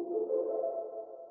you